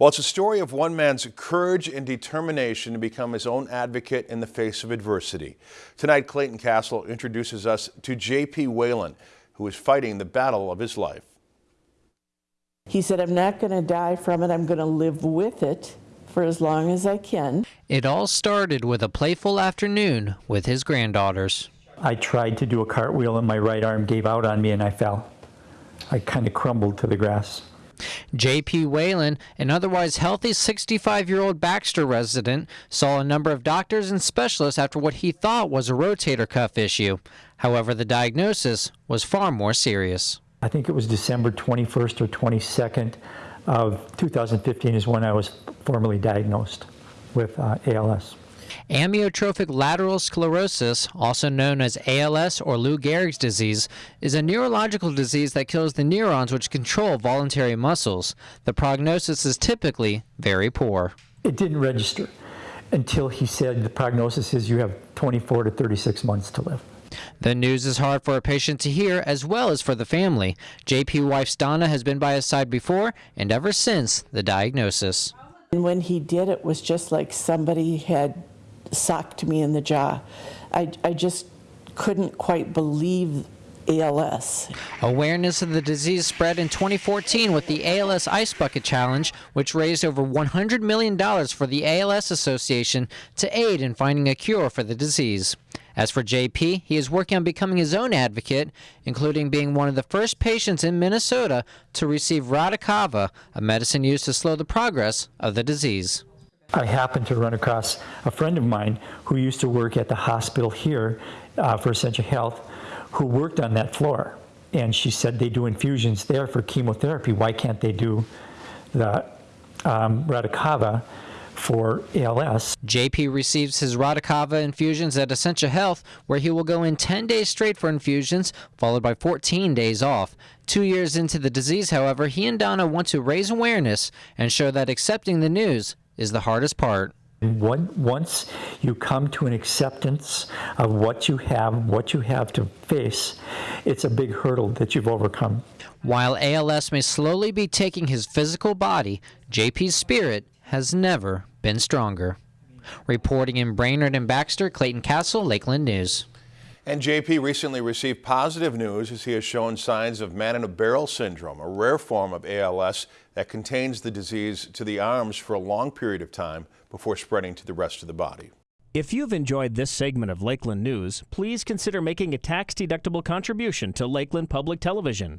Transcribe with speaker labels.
Speaker 1: Well, it's a story of one man's courage and determination to become his own advocate in the face of adversity. Tonight, Clayton Castle introduces us to J.P. Whalen, who is fighting the battle of his life.
Speaker 2: He said, I'm not going to die from it. I'm going to live with it for as long as I can.
Speaker 3: It all started with a playful afternoon with his granddaughters.
Speaker 4: I tried to do a cartwheel and my right arm gave out on me and I fell. I kind of crumbled to the grass.
Speaker 3: J.P. Whalen, an otherwise healthy 65 year old Baxter resident, saw a number of doctors and specialists after what he thought was a rotator cuff issue. However, the diagnosis was far more serious.
Speaker 4: I think it was December 21st or 22nd of 2015 is when I was formally diagnosed with uh, ALS.
Speaker 3: Amyotrophic lateral sclerosis, also known as ALS or Lou Gehrig's disease, is a neurological disease that kills the neurons which control voluntary muscles. The prognosis is typically very poor.
Speaker 4: It didn't register until he said the prognosis is you have 24 to 36 months to live.
Speaker 3: The news is hard for a patient to hear as well as for the family. JP wife Donna has been by his side before and ever since the diagnosis.
Speaker 2: And when he did, it was just like somebody had socked me in the jaw. I, I just couldn't quite believe ALS.
Speaker 3: Awareness of the disease spread in 2014 with the ALS Ice Bucket Challenge, which raised over $100 million for the ALS Association to aid in finding a cure for the disease. As for JP, he is working on becoming his own advocate, including being one of the first patients in Minnesota to receive Radicava, a medicine used to slow the progress of the disease.
Speaker 4: I happened to run across a friend of mine who used to work at the hospital here uh, for Essential Health who worked on that floor. And she said they do infusions there for chemotherapy. Why can't they do the um, Radicava for ALS?
Speaker 3: JP receives his Radicava infusions at Essentia Health, where he will go in 10 days straight for infusions, followed by 14 days off. Two years into the disease, however, he and Donna want to raise awareness and show that accepting the news is the hardest part.
Speaker 4: Once you come to an acceptance of what you have, what you have to face, it's a big hurdle that you've overcome.
Speaker 3: While ALS may slowly be taking his physical body, JP's spirit has never been stronger. Reporting in Brainerd and Baxter, Clayton Castle, Lakeland News.
Speaker 1: And JP recently received positive news as he has shown signs of man in a barrel syndrome, a rare form of ALS that contains the disease to the arms for a long period of time before spreading to the rest of the body.
Speaker 5: If you've enjoyed this segment of Lakeland News, please consider making a tax-deductible contribution to Lakeland Public Television.